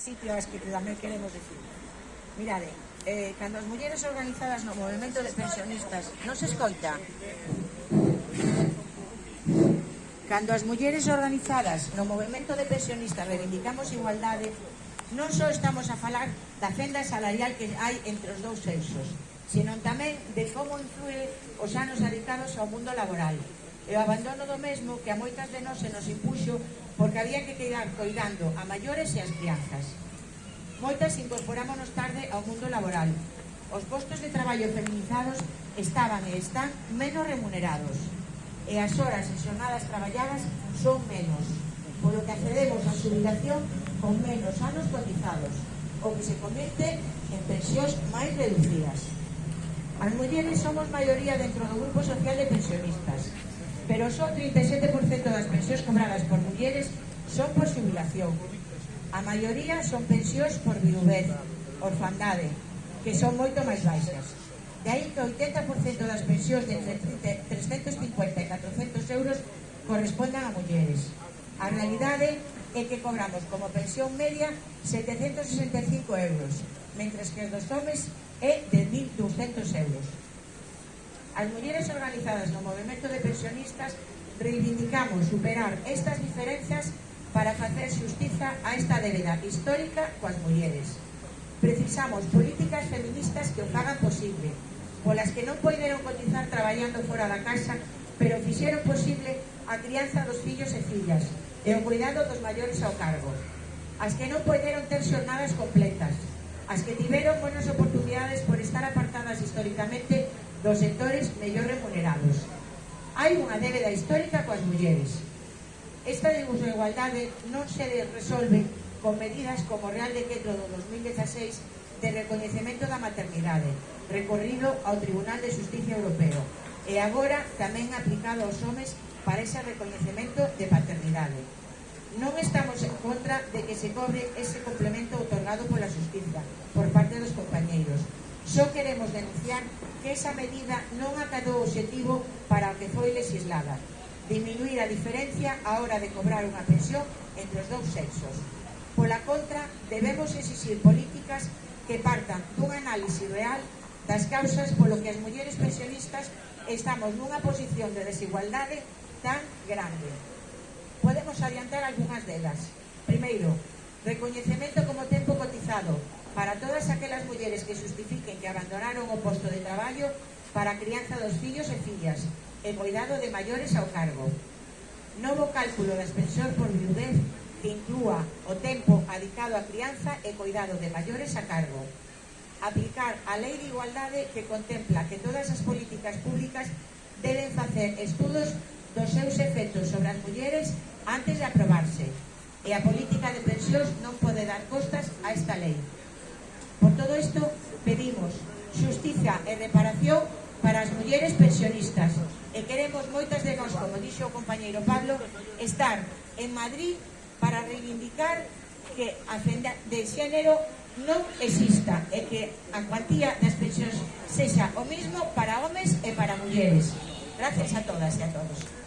sitio sitios que tamén queremos decir. Mirade, eh, cando as mulleres organizadas no movimento de pensionistas non se escoita, cando as mulleres organizadas no movimento de pensionistas reivindicamos igualdade, non só estamos a falar da fenda salarial que hai entre os dous sexos, senón tamén de como influe os anos dedicados ao mundo laboral e o abandono do mesmo que a moitas de nós se nos impuxo porque había que quedar coidando a maiores e as crianzas. Moitas incorporámonos tarde ao mundo laboral. Os postos de traballo feminizados estaban e están menos remunerados e as horas e xornadas traballadas son menos, polo que accedemos á xubilación con menos anos cotizados, o que se convierte en pensións máis reducidas. As mulleres somos maioría dentro do grupo social de pensionistas, pero só 37% das pensións cobradas por mulleres son por jubilación. A maioría son pensións por viuvez, orfandade, que son moito máis baixas. De aí que 80% das pensións de 350 e 400 euros correspondan a mulleres. A realidade é que cobramos como pensión media 765 euros, mentres que os dos homens é de 1.200 euros. As mulleres organizadas no movimento de pensionistas reivindicamos superar estas diferencias para facer xustiza a esta débeda histórica coas mulleres. Precisamos políticas feministas que o fagan posible, polas que non poideron cotizar traballando fora da casa, pero fixeron posible a crianza dos fillos e fillas e o cuidado dos maiores ao cargo. As que non poideron ter xornadas completas, as que tiveron buenas oportunidades por estar apartadas históricamente dos sectores mellor remunerados. Hai unha débeda histórica coas mulleres. Esta de uso de igualdade non se resolve con medidas como o Real Decreto do 2016 de reconhecemento da maternidade, recorrido ao Tribunal de Justicia Europeo, e agora tamén aplicado aos homes para ese recoñecemento de paternidade. Non estamos en contra de que se cobre ese complemento otorgado pola justicia, por Só queremos denunciar que esa medida non acadou o objetivo para o que foi legislada, diminuir a diferencia a hora de cobrar unha pensión entre os dous sexos. Pola contra, debemos exixir políticas que partan dun análise real das causas polo que as mulleres pensionistas estamos nunha posición de desigualdade tan grande. Podemos adiantar algunhas delas. Primeiro, recoñecemento como tempo cotizado, para todas aquelas mulleres que justifiquen que abandonaron o posto de traballo para a crianza dos fillos e fillas e cuidado de maiores ao cargo. Novo cálculo das pensións por viudez que inclúa o tempo adicado á crianza e cuidado de maiores a cargo. Aplicar a Lei de Igualdade que contempla que todas as políticas públicas deben facer estudos dos seus efectos sobre as mulleres antes de aprobarse. E a política de pensións non pode dar costas a esta lei. Por todo isto, pedimos xustiza e reparación para as mulleres pensionistas e queremos moitas de nós, como dixo o compañeiro Pablo, estar en Madrid para reivindicar que a fenda de xénero non exista e que a cuantía das pensións sexa o mismo para homes e para mulleres. Gracias a todas e a todos.